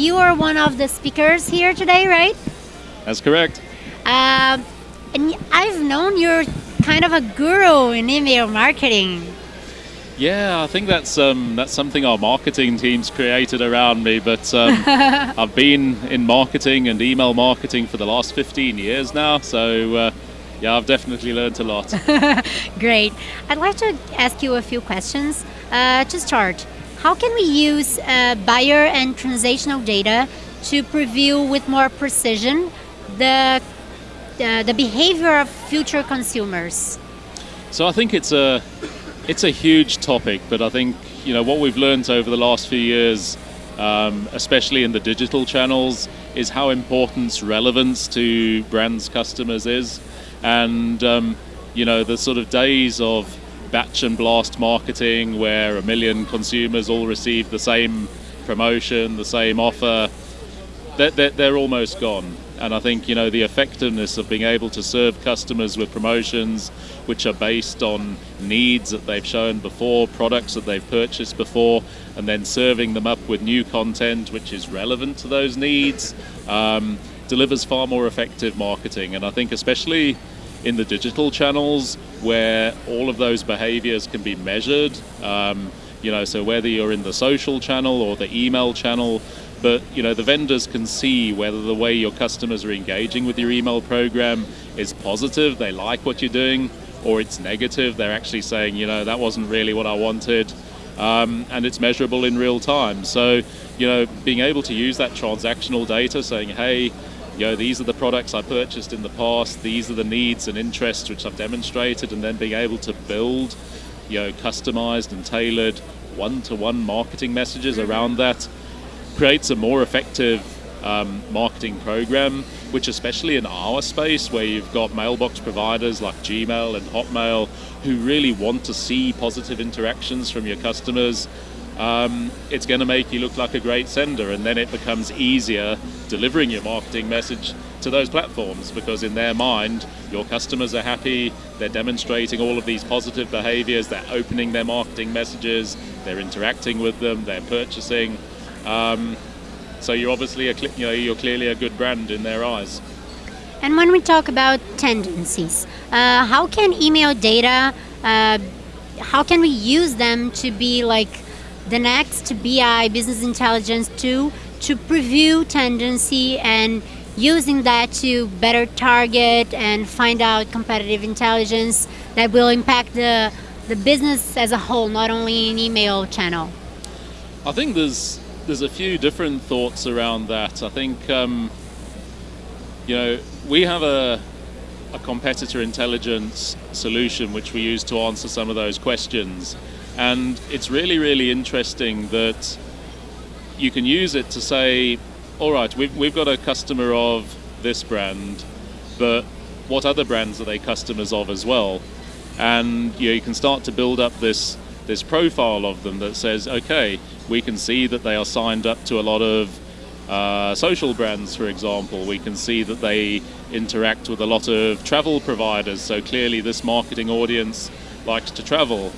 you are one of the speakers here today, right? That's correct. Um, and I've known you're kind of a guru in email marketing. Yeah, I think that's um, that's something our marketing teams created around me. But um, I've been in marketing and email marketing for the last 15 years now, so uh, yeah, I've definitely learned a lot. Great. I'd like to ask you a few questions. Uh, to start, how can we use uh, buyer and transactional data to preview with more precision the uh, the behavior of future consumers? So I think it's a it's a huge topic, but I think you know what we've learned over the last few years, um, especially in the digital channels, is how important relevance to brands' customers is, and um, you know the sort of days of batch and blast marketing where a million consumers all receive the same promotion, the same offer, they're, they're, they're almost gone. And I think you know the effectiveness of being able to serve customers with promotions which are based on needs that they've shown before, products that they've purchased before, and then serving them up with new content which is relevant to those needs, um, delivers far more effective marketing. And I think especially in the digital channels where all of those behaviors can be measured. Um, you know, so whether you're in the social channel or the email channel, but you know the vendors can see whether the way your customers are engaging with your email program is positive they like what you're doing or it's negative they're actually saying you know that wasn't really what i wanted um, and it's measurable in real time so you know being able to use that transactional data saying hey you know these are the products i purchased in the past these are the needs and interests which i've demonstrated and then being able to build you know customized and tailored one-to-one marketing messages around that creates a more effective um, marketing program, which especially in our space where you've got mailbox providers like Gmail and Hotmail who really want to see positive interactions from your customers, um, it's going to make you look like a great sender and then it becomes easier delivering your marketing message to those platforms because in their mind your customers are happy they're demonstrating all of these positive behaviors they're opening their marketing messages they're interacting with them they're purchasing um, so you're obviously a, you know you're clearly a good brand in their eyes. And when we talk about tendencies, uh, how can email data, uh, how can we use them to be like the next BI business intelligence tool to preview tendency and using that to better target and find out competitive intelligence that will impact the the business as a whole, not only in email channel? I think there's there's a few different thoughts around that. I think um, you know we have a a competitor intelligence solution which we use to answer some of those questions, and it's really really interesting that you can use it to say, all right, we've we've got a customer of this brand, but what other brands are they customers of as well? And you, know, you can start to build up this this profile of them that says, okay, we can see that they are signed up to a lot of uh, social brands, for example. We can see that they interact with a lot of travel providers. So clearly, this marketing audience likes to travel,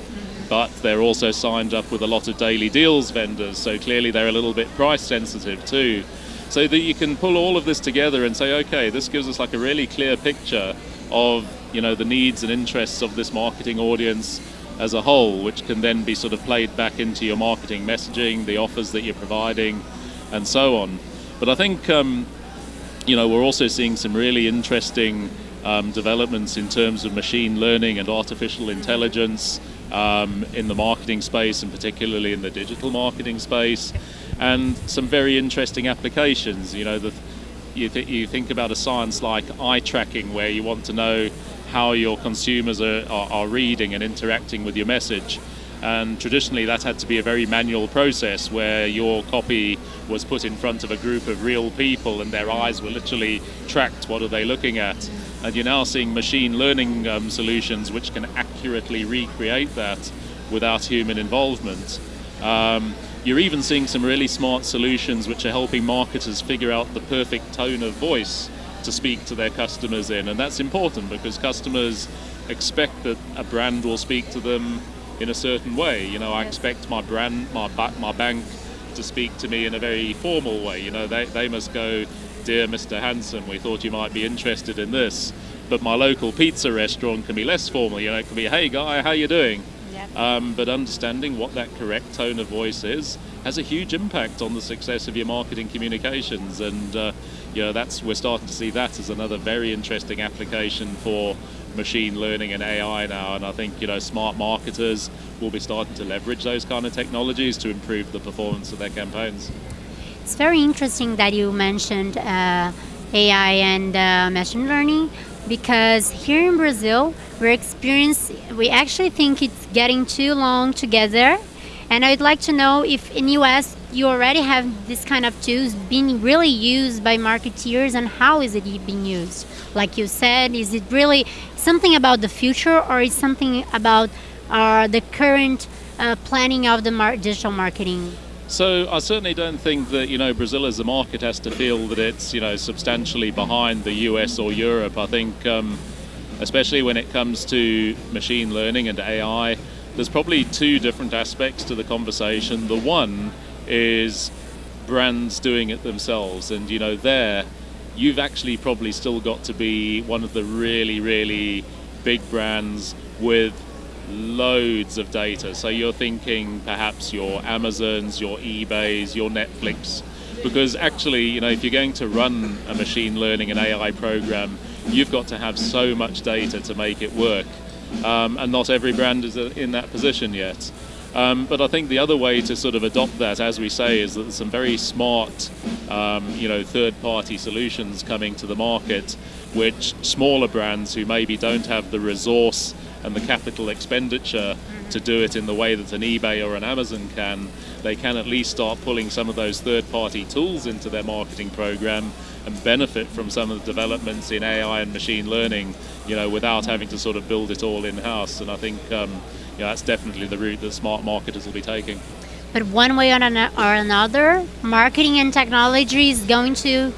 but they're also signed up with a lot of daily deals vendors. So clearly, they're a little bit price sensitive too. So that you can pull all of this together and say, okay, this gives us like a really clear picture of you know the needs and interests of this marketing audience as a whole, which can then be sort of played back into your marketing messaging, the offers that you're providing, and so on. But I think um, you know we're also seeing some really interesting um, developments in terms of machine learning and artificial intelligence um, in the marketing space, and particularly in the digital marketing space, and some very interesting applications. You know, the, you, th- you think about a science like eye tracking, where you want to know how your consumers are, are, are, reading and interacting with your message. And traditionally, that had to be a very manual process where your copy was put in front of a group of real people and their eyes were literally tracked. What are they looking at? And you're now seeing machine learning um, solutions which can accurately recreate that without human involvement. Um, you're even seeing some really smart solutions which are helping marketers figure out the perfect tone of voice to speak to their customers in, and that's important because customers expect that a brand will speak to them in a certain way. You know, I expect my brand, my my bank, to speak to me in a very formal way. You know, they, they must go, Dear Mr. Hanson, we thought you might be interested in this. But my local pizza restaurant can be less formal. You know, it can be, Hey guy, how you doing? Um, but understanding what that correct tone of voice is has a huge impact on the success of your marketing communications. And uh, you know, that's we're starting to see that as another very interesting application for machine learning and AI now. And I think you know, smart marketers will be starting to leverage those kind of technologies to improve the performance of their campaigns. It's very interesting that you mentioned uh, AI and uh, machine learning because here in Brazil we're experiencing we actually think it's getting too long together and I'd like to know if in US you already have this kind of tools being really used by marketeers and how is it being used like you said is it really something about the future or is something about uh, the current uh, planning of the mar digital marketing so I certainly don't think that you know Brazil as a market has to feel that it's you know substantially behind the US or Europe. I think um, especially when it comes to machine learning and AI, there's probably two different aspects to the conversation. The one is brands doing it themselves, and you know there you've actually probably still got to be one of the really really big brands with loads of data. So you're thinking perhaps your Amazons, your eBays, your Netflix, because actually, you know, if you're going to run a machine learning and AI program, you've got to have so much data to make it work. Um, and not every brand is in that position yet. Um, but I think the other way to sort of adopt that, as we say, is that there's some very smart, um, you know, third-party solutions coming to the market, which smaller brands who maybe don't have the resource and the capital expenditure to do it in the way that an eBay or an Amazon can, they can at least start pulling some of those third-party tools into their marketing program and benefit from some of the developments in AI and machine learning, you know, without having to sort of build it all in-house. And I think um, you know, that's definitely the route that smart marketers will be taking. But one way or another, marketing and technology is going to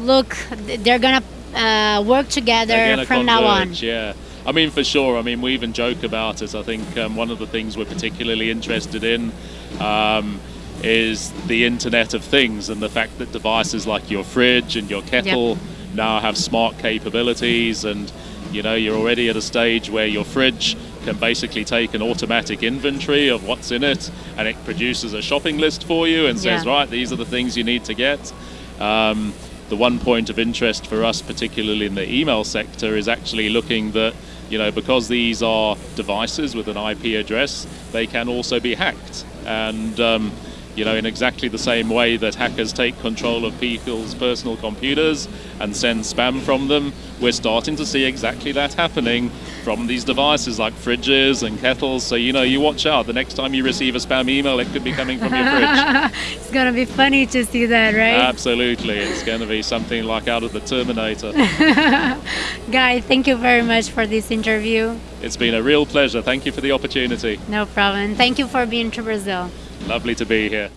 look, they're going to uh, work together from converge, now on. Yeah. I mean, for sure. I mean, we even joke about it. I think um, one of the things we're particularly interested in um, is the Internet of Things and the fact that devices like your fridge and your kettle yep. Now have smart capabilities, and you know, you're already at a stage where your fridge can basically take an automatic inventory of what's in it, and it produces a shopping list for you and says, yeah. right, these are the things you need to get. Um, the one point of interest for us, particularly in the email sector, is actually looking that you know, because these are devices with an IP address, they can also be hacked. And, um, you know, in exactly the same way that hackers take control of people's personal computers and send spam from them, we're starting to see exactly that happening from these devices like fridges and kettles. So, you know, you watch out. The next time you receive a spam email, it could be coming from your fridge. it's going to be funny to see that, right? Absolutely. It's going to be something like out of the Terminator. Guy, thank you very much for this interview. It's been a real pleasure. Thank you for the opportunity. No problem. Thank you for being to Brazil. Lovely to be here.